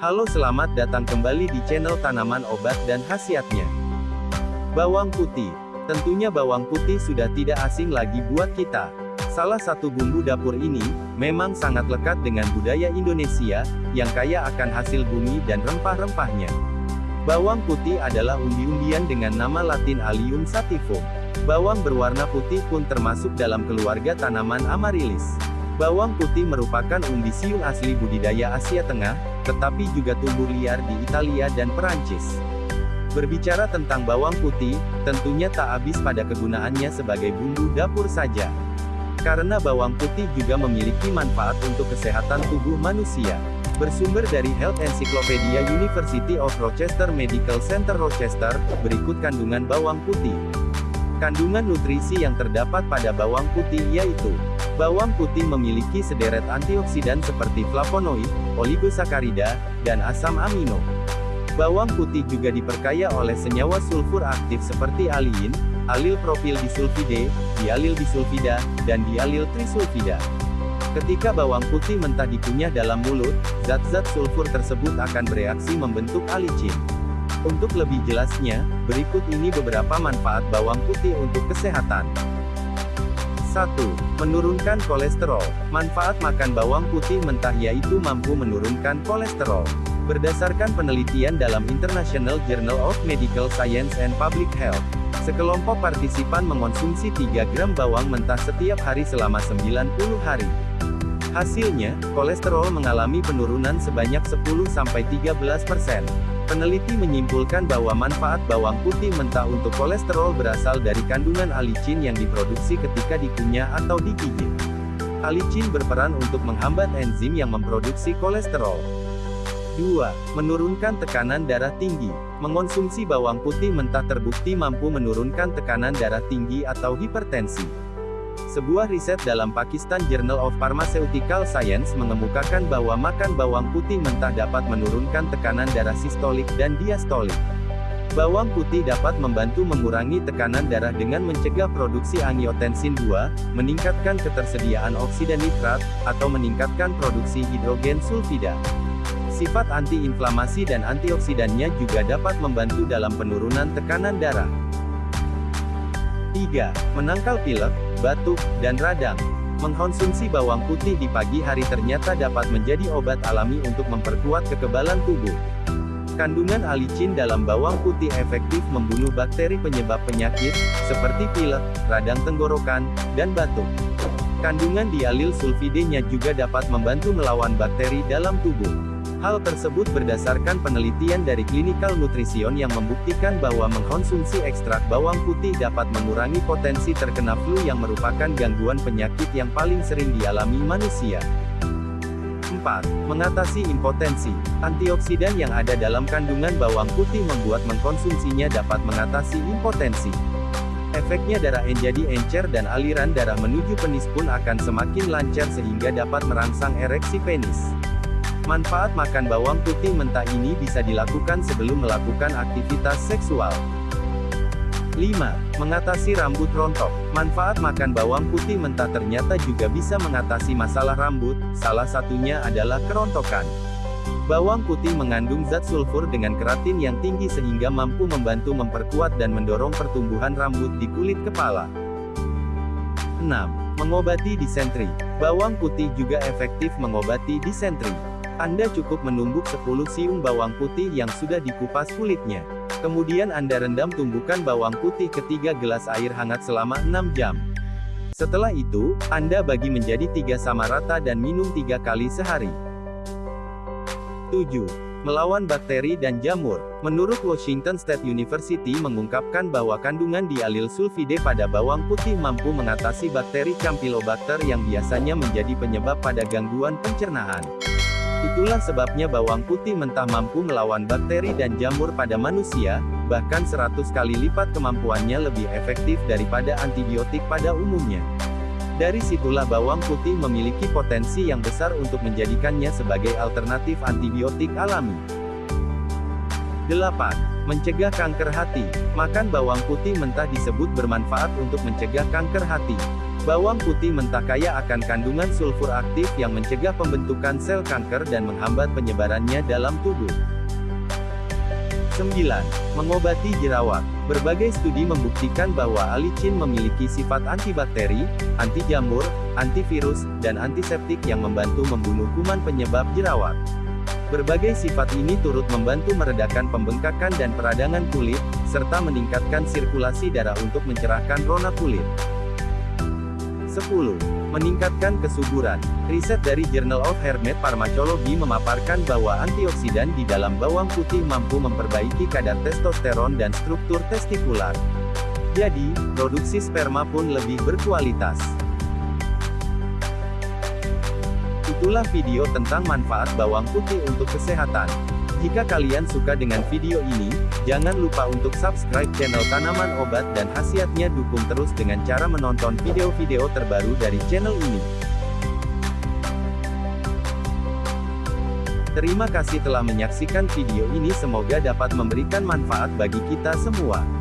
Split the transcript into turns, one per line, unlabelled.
Halo selamat datang kembali di channel tanaman obat dan khasiatnya. Bawang putih. Tentunya bawang putih sudah tidak asing lagi buat kita. Salah satu bumbu dapur ini, memang sangat lekat dengan budaya Indonesia, yang kaya akan hasil bumi dan rempah-rempahnya. Bawang putih adalah umbi-umbian dengan nama latin Allium sativum. Bawang berwarna putih pun termasuk dalam keluarga tanaman Amaryllis. Bawang putih merupakan umbi siung asli budidaya Asia Tengah, tetapi juga tumbuh liar di Italia dan Perancis. Berbicara tentang bawang putih, tentunya tak habis pada kegunaannya sebagai bumbu dapur saja. Karena bawang putih juga memiliki manfaat untuk kesehatan tubuh manusia. Bersumber dari Health Encyclopedia University of Rochester Medical Center Rochester, berikut kandungan bawang putih. Kandungan nutrisi yang terdapat pada bawang putih yaitu Bawang putih memiliki sederet antioksidan seperti flavonoid, oligosakarida, dan asam amino. Bawang putih juga diperkaya oleh senyawa sulfur aktif seperti aliin, alil propil disulfide, dialil disulfida, dan dialil trisulfida. Ketika bawang putih mentah dikunyah dalam mulut, zat-zat sulfur tersebut akan bereaksi membentuk alicin. Untuk lebih jelasnya, berikut ini beberapa manfaat bawang putih untuk kesehatan. 1. Menurunkan kolesterol. Manfaat makan bawang putih mentah yaitu mampu menurunkan kolesterol. Berdasarkan penelitian dalam International Journal of Medical Science and Public Health, sekelompok partisipan mengonsumsi 3 gram bawang mentah setiap hari selama 90 hari. Hasilnya, kolesterol mengalami penurunan sebanyak 10-13%. Peneliti menyimpulkan bahwa manfaat bawang putih mentah untuk kolesterol berasal dari kandungan alicin yang diproduksi ketika dikunyah atau digigit. Alicin berperan untuk menghambat enzim yang memproduksi kolesterol. 2. Menurunkan tekanan darah tinggi. Mengonsumsi bawang putih mentah terbukti mampu menurunkan tekanan darah tinggi atau hipertensi. Sebuah riset dalam Pakistan Journal of Pharmaceutical Science mengemukakan bahwa makan bawang putih mentah dapat menurunkan tekanan darah sistolik dan diastolik. Bawang putih dapat membantu mengurangi tekanan darah dengan mencegah produksi angiotensin 2, meningkatkan ketersediaan oksida nitrat, atau meningkatkan produksi hidrogen sulfida. Sifat antiinflamasi dan antioksidannya juga dapat membantu dalam penurunan tekanan darah. 3. Menangkal pilek, batuk, dan radang. Mengkonsumsi bawang putih di pagi hari ternyata dapat menjadi obat alami untuk memperkuat kekebalan tubuh. Kandungan alicin dalam bawang putih efektif membunuh bakteri penyebab penyakit, seperti pilek, radang tenggorokan, dan batuk. Kandungan dialil sulfidenya juga dapat membantu melawan bakteri dalam tubuh. Hal tersebut berdasarkan penelitian dari Clinical Nutrition yang membuktikan bahwa mengkonsumsi ekstrak bawang putih dapat mengurangi potensi terkena flu yang merupakan gangguan penyakit yang paling sering dialami manusia. 4. Mengatasi impotensi. Antioksidan yang ada dalam kandungan bawang putih membuat mengkonsumsinya dapat mengatasi impotensi. Efeknya darah menjadi encer dan aliran darah menuju penis pun akan semakin lancar sehingga dapat merangsang ereksi penis. Manfaat makan bawang putih mentah ini bisa dilakukan sebelum melakukan aktivitas seksual. 5. Mengatasi rambut rontok. Manfaat makan bawang putih mentah ternyata juga bisa mengatasi masalah rambut, salah satunya adalah kerontokan. Bawang putih mengandung zat sulfur dengan keratin yang tinggi sehingga mampu membantu memperkuat dan mendorong pertumbuhan rambut di kulit kepala. 6. Mengobati disentri. Bawang putih juga efektif mengobati disentri. Anda cukup menumbuk 10 siung bawang putih yang sudah dikupas kulitnya. Kemudian Anda rendam tumbukan bawang putih ke 3 gelas air hangat selama 6 jam. Setelah itu, Anda bagi menjadi tiga sama rata dan minum tiga kali sehari. 7. Melawan bakteri dan jamur. Menurut Washington State University mengungkapkan bahwa kandungan dialil sulfide pada bawang putih mampu mengatasi bakteri Campylobacter yang biasanya menjadi penyebab pada gangguan pencernaan. Itulah sebabnya bawang putih mentah mampu melawan bakteri dan jamur pada manusia, bahkan 100 kali lipat kemampuannya lebih efektif daripada antibiotik pada umumnya. Dari situlah bawang putih memiliki potensi yang besar untuk menjadikannya sebagai alternatif antibiotik alami. 8. Mencegah kanker hati. Makan bawang putih mentah disebut bermanfaat untuk mencegah kanker hati. Bawang putih mentah kaya akan kandungan sulfur aktif yang mencegah pembentukan sel kanker dan menghambat penyebarannya dalam tubuh. 9. Mengobati jerawat. Berbagai studi membuktikan bahwa alicin memiliki sifat antibakteri, anti jamur, antivirus, dan antiseptik yang membantu membunuh kuman penyebab jerawat. Berbagai sifat ini turut membantu meredakan pembengkakan dan peradangan kulit, serta meningkatkan sirkulasi darah untuk mencerahkan rona kulit. 10. Meningkatkan kesuburan. Riset dari Journal of Hermet Pharmacology memaparkan bahwa antioksidan di dalam bawang putih mampu memperbaiki kadar testosteron dan struktur testikular. Jadi, produksi sperma pun lebih berkualitas. Itulah video tentang manfaat bawang putih untuk kesehatan. Jika kalian suka dengan video ini, jangan lupa untuk subscribe channel Tanaman Obat dan Khasiatnya dukung terus dengan cara menonton video-video terbaru dari channel ini. Terima kasih telah menyaksikan video ini semoga dapat memberikan manfaat bagi kita semua.